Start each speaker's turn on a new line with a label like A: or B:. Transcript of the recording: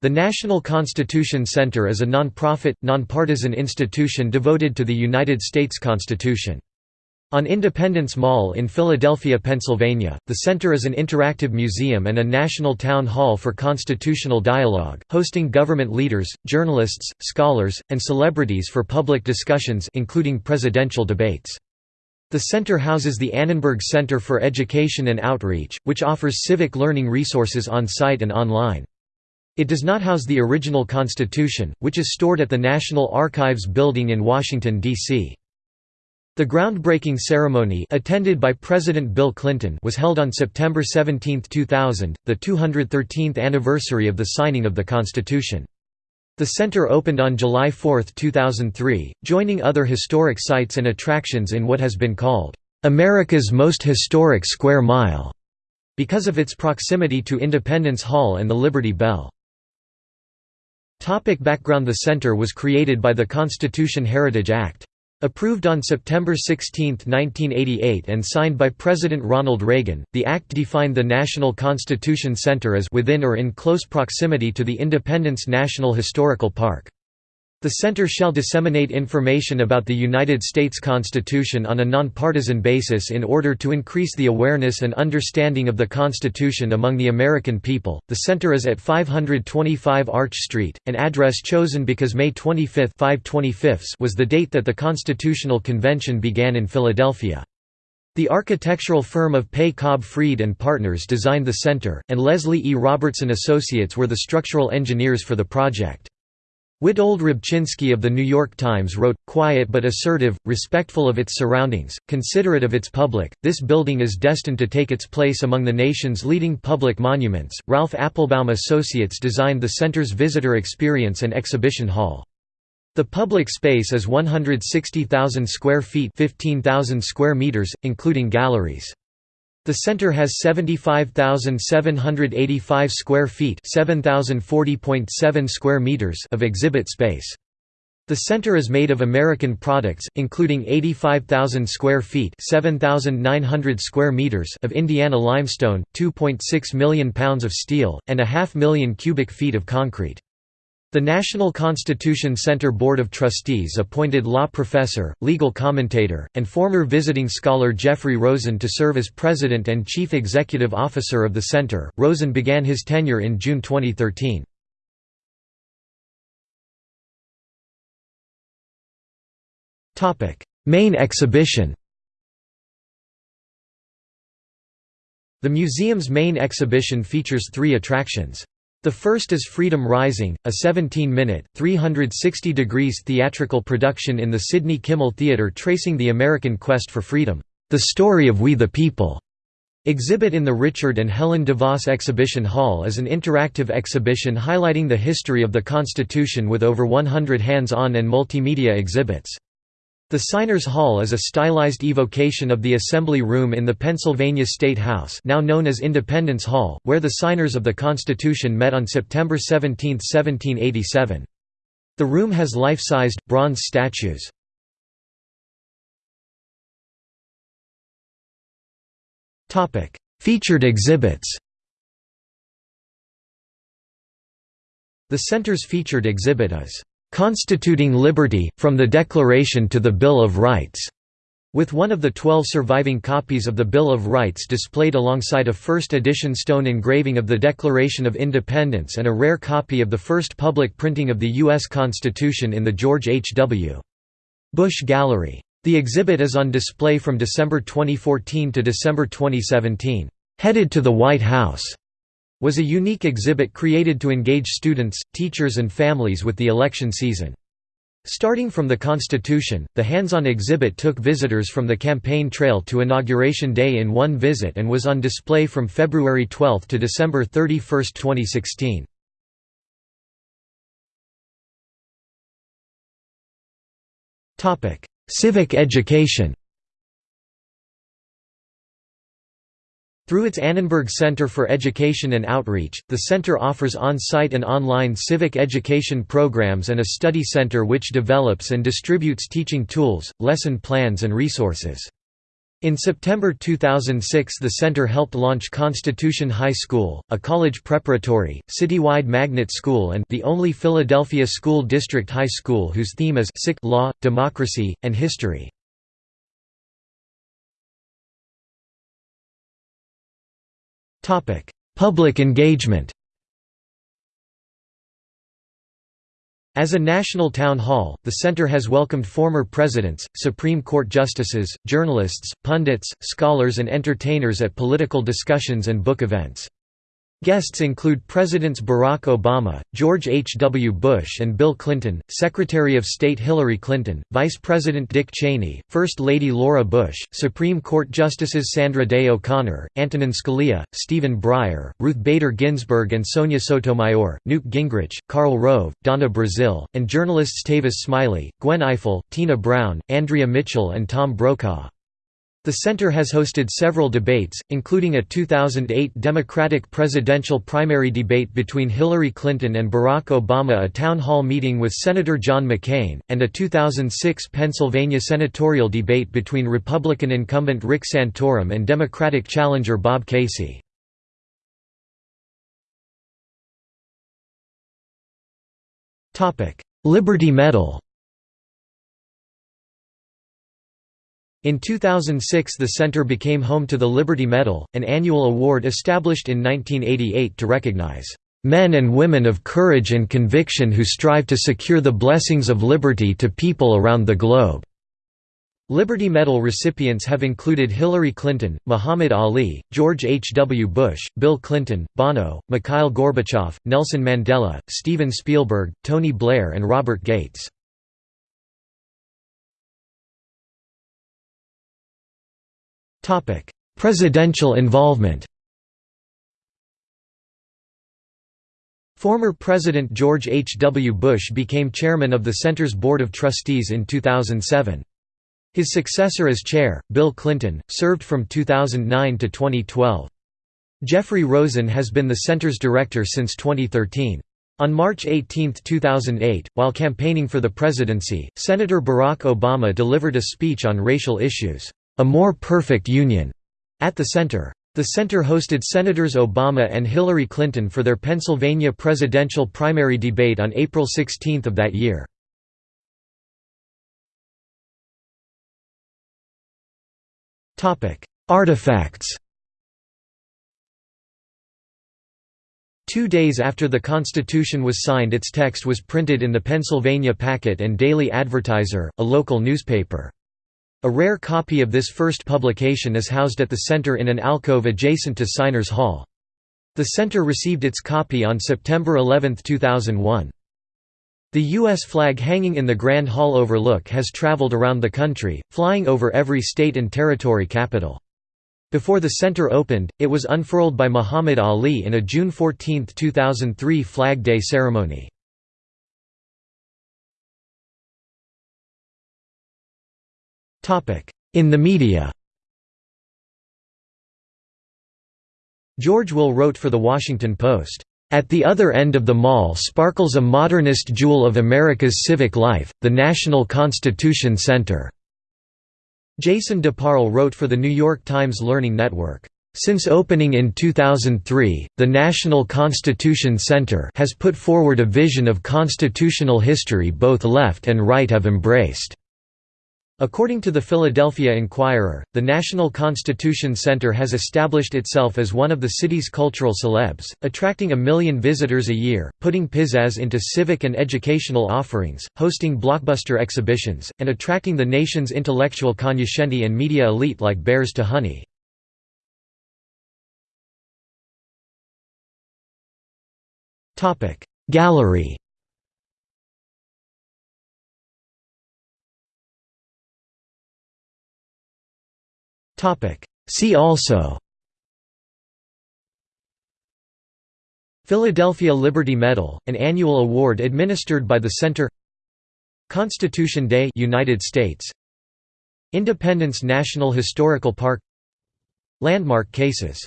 A: The National Constitution Center is a non-profit, nonpartisan institution devoted to the United States Constitution. On Independence Mall in Philadelphia, Pennsylvania, the center is an interactive museum and a national town hall for constitutional dialogue, hosting government leaders, journalists, scholars, and celebrities for public discussions including presidential debates. The center houses the Annenberg Center for Education and Outreach, which offers civic learning resources on-site and online. It does not house the original Constitution, which is stored at the National Archives building in Washington, D.C. The groundbreaking ceremony attended by President Bill Clinton was held on September 17, 2000, the 213th anniversary of the signing of the Constitution. The center opened on July 4, 2003, joining other historic sites and attractions in what has been called, "...America's most historic square mile", because of its proximity to Independence Hall and the Liberty Bell. Topic background The center was created by the Constitution Heritage Act. Approved on September 16, 1988 and signed by President Ronald Reagan, the act defined the National Constitution Center as within or in close proximity to the Independence National Historical Park. The Center shall disseminate information about the United States Constitution on a nonpartisan basis in order to increase the awareness and understanding of the Constitution among the American people. The center is at 525 Arch Street, an address chosen because May 25 was the date that the Constitutional Convention began in Philadelphia. The architectural firm of Pei Cobb Freed and Partners designed the center, and Leslie E. Robertson Associates were the structural engineers for the project. Witold Rybczynski of The New York Times wrote, quiet but assertive, respectful of its surroundings, considerate of its public, this building is destined to take its place among the nation's leading public monuments. Ralph Appelbaum Associates designed the center's visitor experience and exhibition hall. The public space is 160,000 square feet 15,000 square meters, including galleries. The center has 75,785 square feet (7,040.7 square meters) of exhibit space. The center is made of American products, including 85,000 square feet (7,900 square meters) of Indiana limestone, 2.6 million pounds of steel, and a half million cubic feet of concrete. The National Constitution Center Board of Trustees appointed law professor, legal commentator, and former visiting scholar Jeffrey Rosen to serve as president and chief executive officer of the center. Rosen began his tenure in June 2013. Topic: Main exhibition. The museum's main exhibition features three attractions. The first is Freedom Rising, a 17-minute, 360 degrees theatrical production in the Sidney Kimmel Theatre tracing the American quest for freedom, the story of We the People. Exhibit in the Richard and Helen DeVos Exhibition Hall is an interactive exhibition highlighting the history of the Constitution with over 100 hands-on and multimedia exhibits. The Signers Hall is a stylized evocation of the Assembly Room in the Pennsylvania State House now known as Independence Hall, where the signers of the Constitution met on September 17, 1787. The room has life-sized, bronze statues. Featured exhibits The center's featured exhibit is "'Constituting Liberty, from the Declaration to the Bill of Rights' with one of the twelve surviving copies of the Bill of Rights displayed alongside a first-edition stone engraving of the Declaration of Independence and a rare copy of the first public printing of the U.S. Constitution in the George H. W. Bush Gallery. The exhibit is on display from December 2014 to December 2017. "'Headed to the White House' was a unique exhibit created to engage students, teachers and families with the election season. Starting from the Constitution, the hands-on exhibit took visitors from the campaign trail to Inauguration Day in one visit and was on display from February 12 to December 31, 2016. Civic education Through its Annenberg Center for Education and Outreach, the center offers on-site and online civic education programs and a study center which develops and distributes teaching tools, lesson plans and resources. In September 2006 the center helped launch Constitution High School, a college preparatory, citywide magnet school and the only Philadelphia school district high school whose theme is law, democracy, and history. Public engagement As a national town hall, the center has welcomed former presidents, Supreme Court justices, journalists, pundits, scholars and entertainers at political discussions and book events. Guests include Presidents Barack Obama, George H. W. Bush and Bill Clinton, Secretary of State Hillary Clinton, Vice President Dick Cheney, First Lady Laura Bush, Supreme Court Justices Sandra Day O'Connor, Antonin Scalia, Stephen Breyer, Ruth Bader Ginsburg and Sonia Sotomayor, Newt Gingrich, Karl Rove, Donna Brazile, and journalists Tavis Smiley, Gwen Ifill, Tina Brown, Andrea Mitchell and Tom Brokaw. The center has hosted several debates, including a 2008 Democratic presidential primary debate between Hillary Clinton and Barack Obama a town hall meeting with Senator John McCain, and a 2006 Pennsylvania senatorial debate between Republican incumbent Rick Santorum and Democratic challenger Bob Casey. Liberty Medal In 2006 the center became home to the Liberty Medal, an annual award established in 1988 to recognize "...men and women of courage and conviction who strive to secure the blessings of liberty to people around the globe." Liberty Medal recipients have included Hillary Clinton, Muhammad Ali, George H. W. Bush, Bill Clinton, Bono, Mikhail Gorbachev, Nelson Mandela, Steven Spielberg, Tony Blair and Robert Gates. Presidential involvement Former President George H. W. Bush became chairman of the center's Board of Trustees in 2007. His successor as chair, Bill Clinton, served from 2009 to 2012. Jeffrey Rosen has been the center's director since 2013. On March 18, 2008, while campaigning for the presidency, Senator Barack Obama delivered a speech on racial issues. A More Perfect Union, at the center. The center hosted Senators Obama and Hillary Clinton for their Pennsylvania presidential primary debate on April 16 of that year. Artifacts Two days after the Constitution was signed its text was printed in the Pennsylvania Packet and Daily Advertiser, a local newspaper. A rare copy of this first publication is housed at the center in an alcove adjacent to Signers Hall. The center received its copy on September 11, 2001. The U.S. flag hanging in the Grand Hall overlook has traveled around the country, flying over every state and territory capital. Before the center opened, it was unfurled by Muhammad Ali in a June 14, 2003 Flag Day ceremony. In the media George Will wrote for The Washington Post, "...at the other end of the mall sparkles a modernist jewel of America's civic life, the National Constitution Center." Jason DeParle wrote for the New York Times Learning Network, since opening in 2003, the National Constitution Center has put forward a vision of constitutional history both left and right have embraced. According to the Philadelphia Inquirer, the National Constitution Center has established itself as one of the city's cultural celebs, attracting a million visitors a year, putting pizzazz into civic and educational offerings, hosting blockbuster exhibitions, and attracting the nation's intellectual cognoscenti and media elite like bears to honey. Gallery See also Philadelphia Liberty Medal, an annual award administered by the Center Constitution Day United States Independence National Historical Park Landmark cases